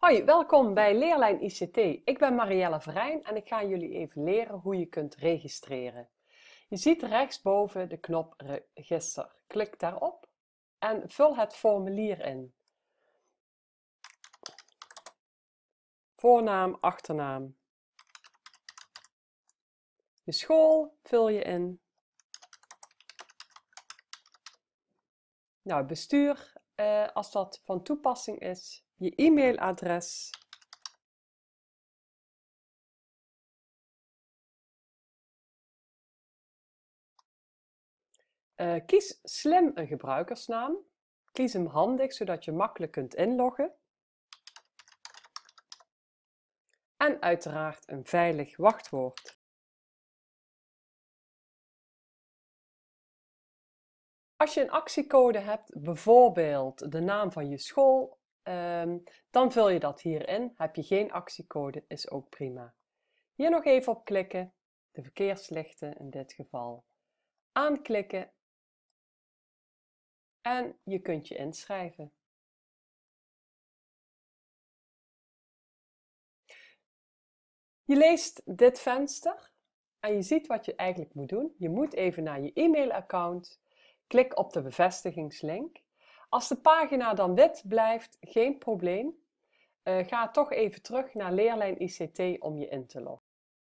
Hoi, welkom bij Leerlijn ICT. Ik ben Marielle Verijn en ik ga jullie even leren hoe je kunt registreren. Je ziet rechtsboven de knop Register. Klik daarop en vul het formulier in. Voornaam, achternaam. Je school vul je in. Nou, bestuur, eh, als dat van toepassing is, je e-mailadres, uh, kies slim een gebruikersnaam. Kies hem handig, zodat je makkelijk kunt inloggen. En uiteraard een veilig wachtwoord. Als je een actiecode hebt, bijvoorbeeld de naam van je school, ehm, dan vul je dat hierin. Heb je geen actiecode, is ook prima. Hier nog even op klikken, de verkeerslichten in dit geval. Aanklikken en je kunt je inschrijven. Je leest dit venster en je ziet wat je eigenlijk moet doen. Je moet even naar je e-mailaccount Klik op de bevestigingslink. Als de pagina dan wit blijft, geen probleem. Uh, ga toch even terug naar Leerlijn ICT om je in te loggen.